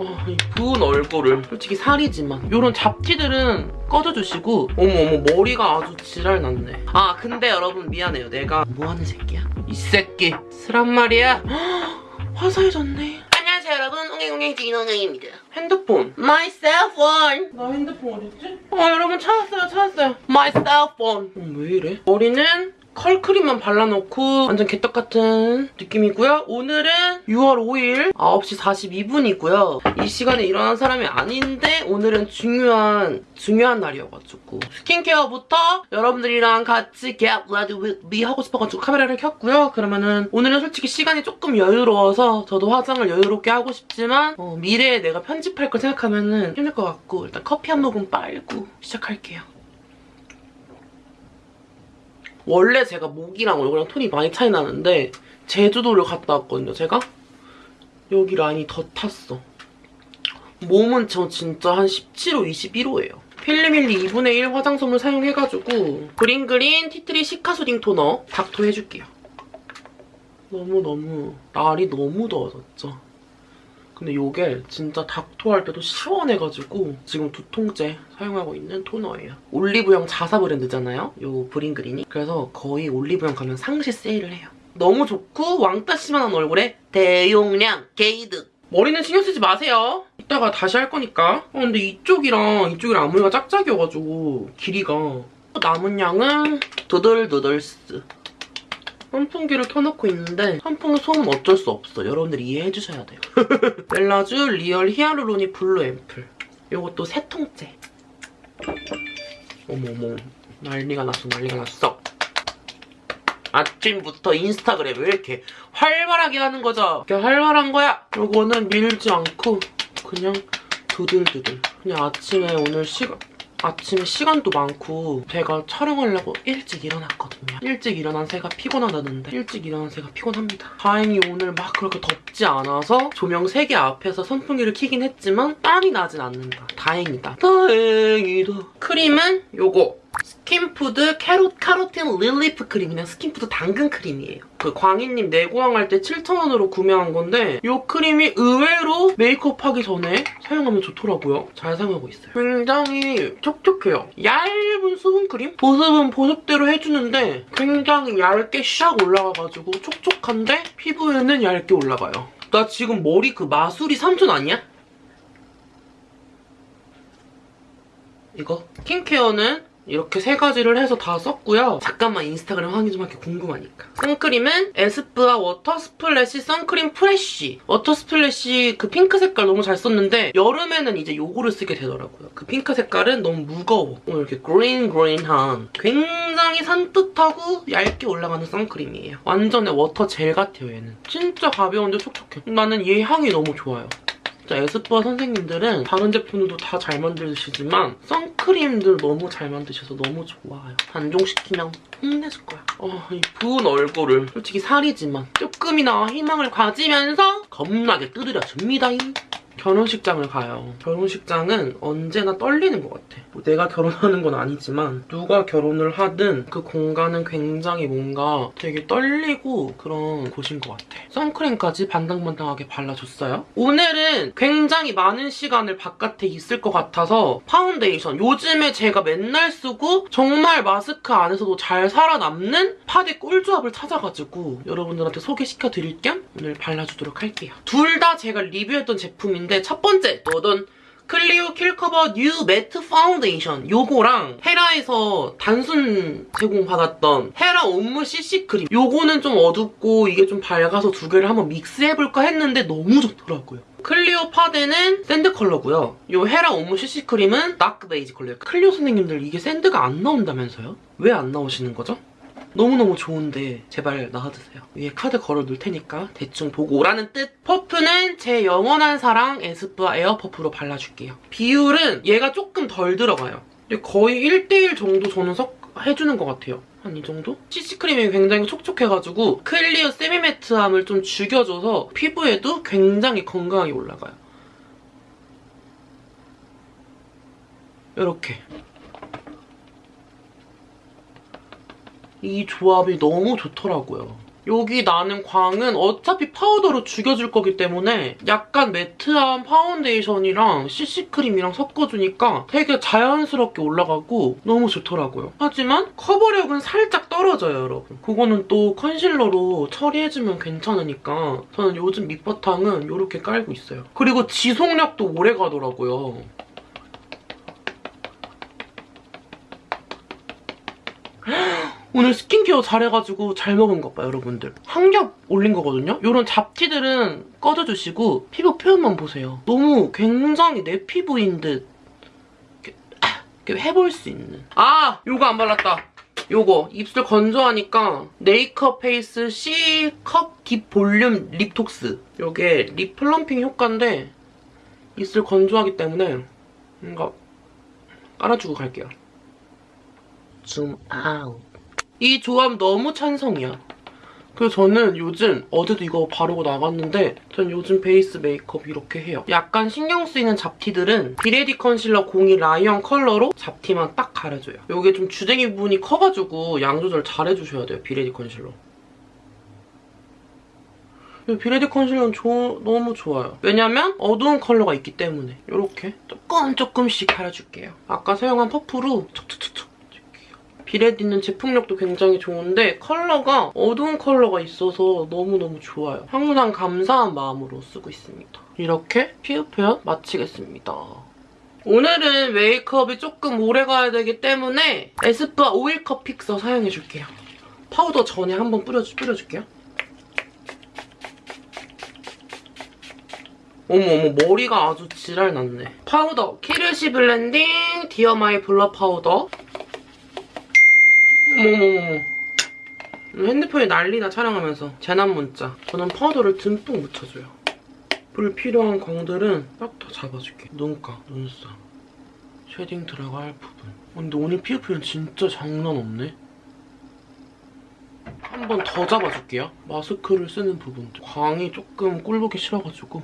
어, 이 부은 얼굴을 솔직히 살이지만. 이런 잡티들은 꺼져주시고 어머 어머 머리가 아주 지랄 났네. 아 근데 여러분 미안해요. 내가 뭐하는 새끼야? 이 새끼. 쓰란 말이야. 헉, 화사해졌네. 안녕하세요 여러분. 웅행웅행 진홍영입니다. 핸드폰. My cell phone. 나 핸드폰 어딨지? 아 여러분 찾았어요 찾았어요. My cell phone. 어, 왜 이래? 머리는 컬크림만 발라놓고 완전 개떡같은 느낌이고요. 오늘은 6월 5일 9시 42분이고요. 이 시간에 일어난 사람이 아닌데 오늘은 중요한 중요한 날이어가지고 스킨케어부터 여러분들이랑 같이 get ready with me 하고 싶어가지고 카메라를 켰고요. 그러면은 오늘은 솔직히 시간이 조금 여유로워서 저도 화장을 여유롭게 하고 싶지만 어, 미래에 내가 편집할 걸 생각하면은 힘들 것 같고 일단 커피 한 모금 빨고 시작할게요. 원래 제가 목이랑 얼굴이랑 톤이 많이 차이 나는데 제주도를 갔다 왔거든요, 제가. 여기 라인이 더 탔어. 몸은 저 진짜 한 17호, 21호예요. 필리밀리 2분의 1 화장솜을 사용해가지고 브링그린 티트리 시카 수딩 토너 닥토 해줄게요. 너무너무 날이 너무 더워졌죠. 근데 이게 진짜 닥토할 때도 시원해가지고 지금 두 통째 사용하고 있는 토너예요. 올리브영 자사 브랜드잖아요. 요 브링그린이. 그래서 거의 올리브영 가면 상시 세일을 해요. 너무 좋고 왕따시만한 얼굴에 대용량 개이득. 머리는 신경 쓰지 마세요. 이따가 다시 할 거니까. 어, 근데 이쪽이랑 이쪽이랑 앞머리가 짝짝이어가지고 길이가 남은 양은 두들두들스. 선풍기를 켜놓고 있는데 선풍기 소음 어쩔 수 없어. 여러분들 이해해주셔야 돼요. 웰라쥬 리얼 히알루로닉 블루 앰플. 요것도 세 통째. 어머머 난리가 났어 난리가 났어. 아침부터 인스타그램 왜 이렇게 활발하게 하는 거죠? 이렇게 활발한 거야. 요거는 밀지 않고 그냥 두들두들. 그냥 아침에 오늘 시간 아침에 시간도 많고 제가 촬영하려고 일찍 일어났거든요. 일찍 일어난 새가 피곤하다는데 일찍 일어난 새가 피곤합니다. 다행히 오늘 막 그렇게 덥지 않아서 조명 3개 앞에서 선풍기를 켜긴 했지만 땀이 나진 않는다. 다행이다. 다행이다. 크림은 요거 스킨푸드 캐롯 카로틴 릴리프 크림이랑 스킨푸드 당근 크림이에요. 그 광희님 네고왕 할 때 7,000원으로 구매한 건데 이 크림이 의외로 메이크업 하기 전에 사용하면 좋더라고요. 잘 사용하고 있어요. 굉장히 촉촉해요. 얇은 수분크림? 보습은 보습대로 해주는데 굉장히 얇게 샥 올라가가지고 촉촉한데 피부에는 얇게 올라가요. 나 지금 머리 그 마술이 삼촌 아니야? 이거? 스킨케어는 이렇게 세 가지를 해서 다 썼고요. 잠깐만 인스타그램 확인 좀 할게 궁금하니까. 선크림은 에스쁘아 워터 스플래시 선크림 프레쉬. 워터 스플래시 그 핑크 색깔 너무 잘 썼는데 여름에는 이제 요거를 쓰게 되더라고요. 그 핑크 색깔은 너무 무거워. 오늘 이렇게 그린 그린한 굉장히 산뜻하고 얇게 올라가는 선크림이에요. 완전 워터 젤 같아요 얘는. 진짜 가벼운데 촉촉해. 나는 얘 향이 너무 좋아요. 진짜 에스쁘아 선생님들은 다른 제품들도 다 잘 만드시지만 선크림들 너무 잘 만드셔서 너무 좋아요. 단종시키면 힘내줄 거야. 어, 이 부은 얼굴을 솔직히 살이지만 조금이나마 희망을 가지면서 겁나게 두드려줍니다. 결혼식장을 가요. 결혼식장은 언제나 떨리는 것 같아. 뭐 내가 결혼하는 건 아니지만 누가 결혼을 하든 그 공간은 굉장히 뭔가 되게 떨리고 그런 곳인 것 같아. 선크림까지 반당반당하게 발라줬어요. 오늘은 굉장히 많은 시간을 바깥에 있을 것 같아서 파운데이션 요즘에 제가 맨날 쓰고 정말 마스크 안에서도 잘 살아남는 파데 꿀조합을 찾아가지고 여러분들한테 소개시켜드릴 겸 오늘 발라주도록 할게요. 둘 다 제가 리뷰했던 제품인 데 첫 번째 또던 클리오 킬커버 뉴 매트 파운데이션 요거랑 헤라에서 단순 제공받았던 헤라 옴므 CC 크림 요거는 좀 어둡고 이게 좀 밝아서 두 개를 한번 믹스해볼까 했는데 너무 좋더라고요. 클리오 파데는 샌드 컬러고요. 요 헤라 옴므 CC 크림은 다크 베이지 컬러예요. 클리오 선생님들 이게 샌드가 안 나온다면서요? 왜 안 나오시는 거죠? 너무너무 좋은데 제발 나와주세요. 위에 카드 걸어둘 테니까 대충 보고 오라는 뜻. 퍼프는 제 영원한 사랑 에스쁘아 에어퍼프로 발라줄게요. 비율은 얘가 조금 덜 들어가요. 거의 1대1 정도 저는 석 해주는 것 같아요. 한 이 정도? CC크림이 굉장히 촉촉해가지고 클리오 세미매트함을 좀 죽여줘서 피부에도 굉장히 건강하게 올라가요. 이렇게. 이 조합이 너무 좋더라고요. 여기 나는 광은 어차피 파우더로 죽여줄 거기 때문에 약간 매트한 파운데이션이랑 CC크림이랑 섞어주니까 되게 자연스럽게 올라가고 너무 좋더라고요. 하지만 커버력은 살짝 떨어져요, 여러분. 그거는 또 컨실러로 처리해주면 괜찮으니까 저는 요즘 밑바탕은 이렇게 깔고 있어요. 그리고 지속력도 오래 가더라고요. 오늘 스킨케어 잘해가지고 잘 먹은 것 봐, 여러분들. 한 겹 올린 거거든요? 이런 잡티들은 꺼져주시고 피부 표현만 보세요. 너무 굉장히 내 피부인 듯 이렇게, 아, 이렇게 해볼 수 있는. 아! 요거 안 발랐다. 요거 입술 건조하니까 네이크업 페이스 C컵 딥 볼륨 립톡스. 요게 립 플럼핑 효과인데 입술 건조하기 때문에 뭔가 깔아주고 갈게요. 줌 아웃. 이 조합 너무 찬성이야. 그래서 저는 요즘 어제도 이거 바르고 나갔는데 전 요즘 베이스 메이크업 이렇게 해요. 약간 신경 쓰이는 잡티들은 비레디 컨실러 02 라이언 컬러로 잡티만 딱 가려줘요. 이게 좀 주댕이 부분이 커가지고 양 조절 잘 해주셔야 돼요, 비레디 컨실러. 비레디 컨실러는 조- 너무 좋아요. 왜냐면 어두운 컬러가 있기 때문에 이렇게 조금 조금씩 가려줄게요. 아까 사용한 퍼프로 촉촉촉촉 비레디는 제품력도 굉장히 좋은데 컬러가 어두운 컬러가 있어서 너무너무 좋아요. 항상 감사한 마음으로 쓰고 있습니다. 이렇게 피부 표현 마치겠습니다. 오늘은 메이크업이 조금 오래 가야 되기 때문에 에스쁘아 오일컵 픽서 사용해줄게요. 파우더 전에 한번 뿌려주, 뿌려줄게요. 어머 어머 머리가 아주 지랄 났네. 파우더 키르시 블렌딩 디어마이 블러 파우더 어머머머 핸드폰이 난리나 촬영하면서 재난 문자 저는 파우더를 듬뿍 묻혀줘요 불필요한 광들은 딱 다 잡아줄게 눈가, 눈썹 쉐딩 들어갈 부분 근데 오늘 피부 표현 진짜 장난 없네 한 번 더 잡아줄게요. 마스크를 쓰는 부분들. 광이 조금 꼴보기 싫어가지고.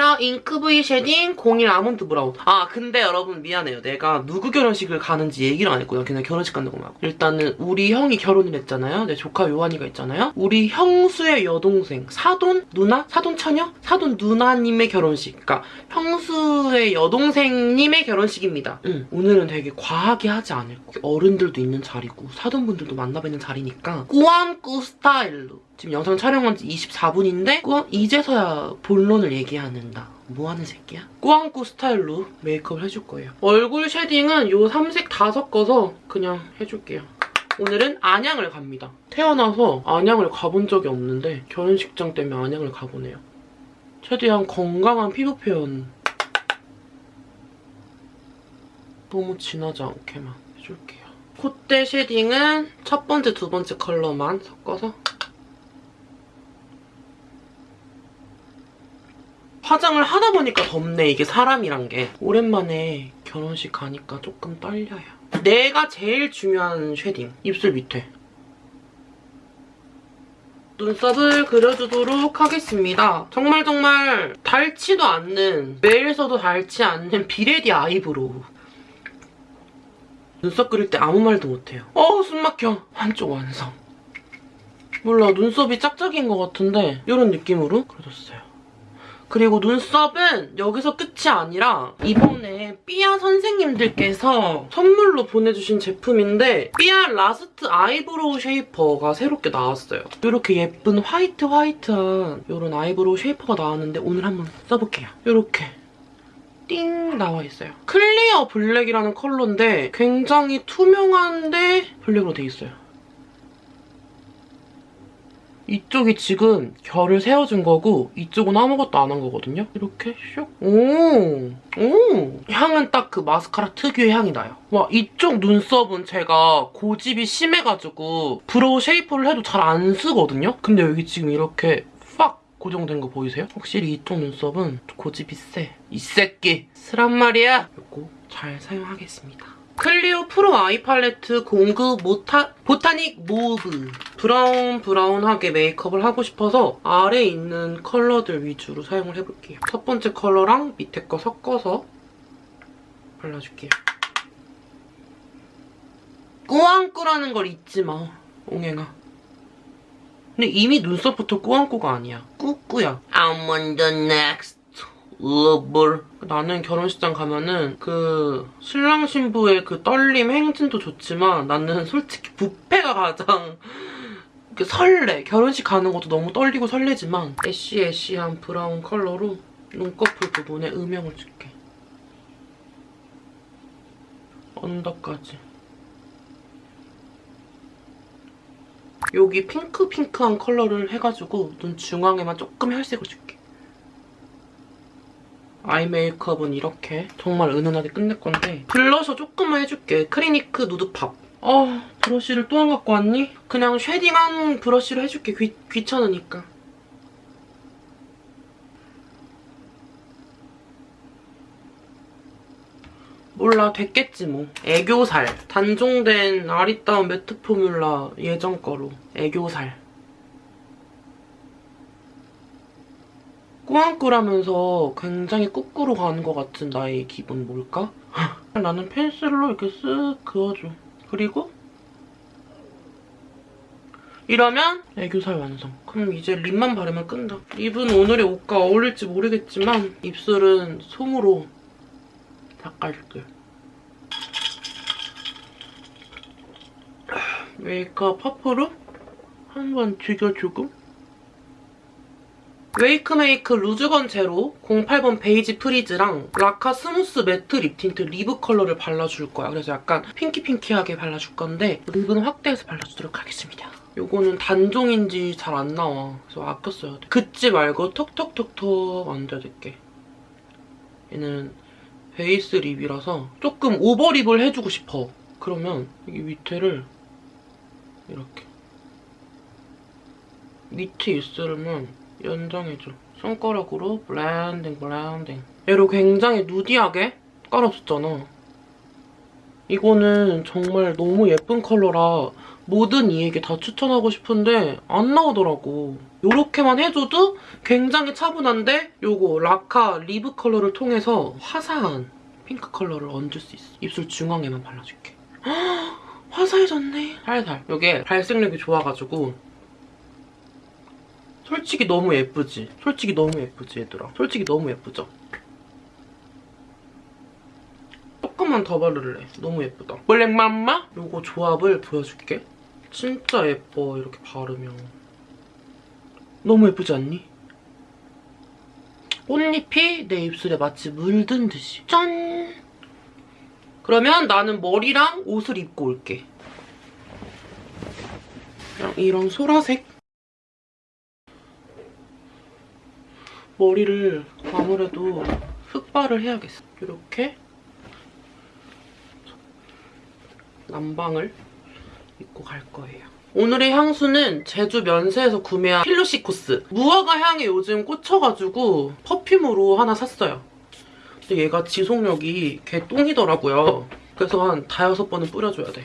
페라 잉크 브이 쉐딩 01 아몬드 브라운. 아 근데 여러분 미안해요. 내가 누구 결혼식을 가는지 얘기를 안 했고요. 그냥 결혼식 간다고 말고. 일단은 우리 형이 결혼을 했잖아요. 내 조카 요한이가 있잖아요. 우리 형수의 여동생 사돈 누나? 사돈 처녀? 사돈 누나님의 결혼식. 그러니까 형수의 여동생님의 결혼식입니다. 응. 오늘은 되게 과하게 하지 않을 거. 어른들도 있는 자리고 사돈분들도 만나뵙는 자리니까 꾸안꾸 스타일로 지금 영상 촬영한 지 24분인데 꾸안 이제서야 본론을 얘기하는다. 뭐하는 새끼야? 꾸안꾸 스타일로 메이크업을 해줄 거예요. 얼굴 쉐딩은 요 삼색 다 섞어서 그냥 해줄게요. 오늘은 안양을 갑니다. 태어나서 안양을 가본 적이 없는데 결혼식장 때문에 안양을 가보네요. 최대한 건강한 피부 표현 너무 진하지 않게만 해줄게요. 콧대 쉐딩은 첫 번째, 두 번째 컬러만 섞어서 화장을 하다 보니까 덥네, 이게 사람이란 게. 오랜만에 결혼식 가니까 조금 떨려요. 내가 제일 중요한 쉐딩, 입술 밑에. 눈썹을 그려주도록 하겠습니다. 정말 정말 닳지도 않는, 매일 써도 닳지 않는 비레디 아이브로우. 눈썹 그릴 때 아무 말도 못해요. 어우 숨 막혀. 한쪽 완성. 몰라 눈썹이 짝짝인 것 같은데 이런 느낌으로 그려줬어요. 그리고 눈썹은 여기서 끝이 아니라 이번에 삐아 선생님들께서 선물로 보내주신 제품인데 삐아 라스트 아이브로우 쉐이퍼가 새롭게 나왔어요. 이렇게 예쁜 화이트 화이트한 이런 아이브로우 쉐이퍼가 나왔는데 오늘 한번 써볼게요. 이렇게 띵 나와 있어요. 클리어 블랙이라는 컬러인데 굉장히 투명한데 블랙으로 돼 있어요. 이쪽이 지금 결을 세워준 거고 이쪽은 아무것도 안 한 거거든요. 이렇게 슉. 오, 오. 향은 딱 그 마스카라 특유의 향이 나요. 와 이쪽 눈썹은 제가 고집이 심해가지고 브로우 쉐이퍼를 해도 잘 안 서거든요. 근데 여기 지금 이렇게 팍 고정된 거 보이세요? 확실히 이쪽 눈썹은 고집이 세. 이 새끼 서란 말이야. 이거 잘 사용하겠습니다. 클리오 프로 아이 팔레트 공급 모타, 보타닉 모브 브라운 브라운하게 메이크업을 하고 싶어서 아래에 있는 컬러들 위주로 사용을 해볼게요. 첫 번째 컬러랑 밑에 거 섞어서 발라줄게요. 꾸안꾸라는 걸 잊지 마, 옹행아. 근데 이미 눈썹부터 꾸안꾸가 아니야. 꾸꾸야. I'm on the next level. 나는 결혼식장 가면은 그 신랑 신부의 그 떨림 행진도 좋지만 나는 솔직히 뷔페가 가장 이렇게 설레. 결혼식 가는 것도 너무 떨리고 설레지만 애쉬애쉬한 브라운 컬러로 눈꺼풀 부분에 음영을 줄게. 언더까지. 여기 핑크핑크한 컬러를 해가지고 눈 중앙에만 조금 혈색을 줄게. 아이 메이크업은 이렇게 정말 은은하게 끝낼 건데 블러셔 조금만 해줄게. 크리니크 누드 팝. 어, 브러쉬를 또 안 갖고 왔니? 그냥 쉐딩한 브러쉬로 해줄게. 귀, 귀찮으니까. 몰라 됐겠지 뭐 애교살 단종된 아리따운 매트 포뮬라 예전 거로 애교살 꾸안꾸라면서 굉장히 꾸꾸로 가는 것 같은 나의 기분 뭘까? 나는 펜슬로 이렇게 쓱 그어줘 그리고 이러면 애교살 완성. 그럼 이제 립만 바르면 끝나. 립은 오늘의 옷과 어울릴지 모르겠지만 입술은 솜으로 닦아줄게. 메이크업 퍼프로 한 번 죽여주고 웨이크메이크 루즈건 제로 08번 베이지 프리즈랑 라카 스무스 매트 립 틴트 리브 컬러를 발라줄 거야. 그래서 약간 핑키핑키하게 발라줄 건데 립은 확대해서 발라주도록 하겠습니다. 요거는 단종인지 잘 안 나와. 그래서 돼. 긋지 말고 톡톡톡톡 얹어줄게. 얘는 베이스 립이라서 조금 오버립을 해주고 싶어. 그러면 여기 밑에를 이렇게 밑에 입술만 연장해줘. 손가락으로 블렌딩 블렌딩. 얘로 굉장히 누디하게 깔아줬잖아. 이거는 정말 너무 예쁜 컬러라 모든 이에게 다 추천하고 싶은데 안 나오더라고. 이렇게만 해줘도 굉장히 차분한데 요거 라카 리브 컬러를 통해서 화사한 핑크 컬러를 얹을 수 있어. 입술 중앙에만 발라줄게. 화사해졌네. 살살. 이게 발색력이 좋아가지고 솔직히 너무 예쁘지? 솔직히 너무 예쁘지 얘들아? 솔직히 너무 예쁘죠? 조금만 더 바를래. 너무 예쁘다. 블랙맘바? 요거 조합을 보여줄게. 진짜 예뻐 이렇게 바르면. 너무 예쁘지 않니? 꽃잎이 내 입술에 마치 물든 듯이. 짠! 그러면 나는 머리랑 옷을 입고 올게. 그냥 이런 소라색 머리를 아무래도 흑발을 해야겠어. 이렇게 남방을 입고 갈 거예요. 오늘의 향수는 제주 면세에서 구매한 Philosykos. 무화과 향에 요즘 꽂혀가지고 perfume으로 하나 샀어요. 근데 얘가 지속력이 개 똥이더라고요. 그래서 한 다여섯 번은 뿌려줘야 돼.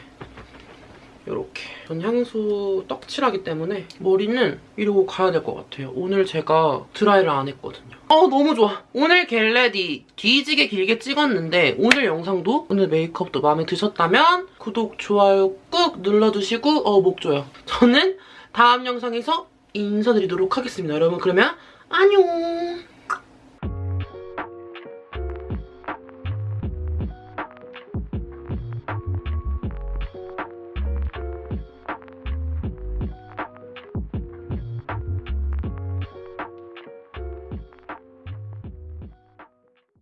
이렇게. 전 향수 떡칠하기 때문에 머리는 이러고 가야 될 것 같아요. 오늘 제가 드라이를 안 했거든요. 어 너무 좋아. 오늘 get ready 뒤지게 길게 찍었는데 오늘 영상도 오늘 메이크업도 마음에 드셨다면 구독, 좋아요 꾹 눌러주시고 어 목 조요. 저는 다음 영상에서 인사드리도록 하겠습니다. 여러분 그러면 안녕!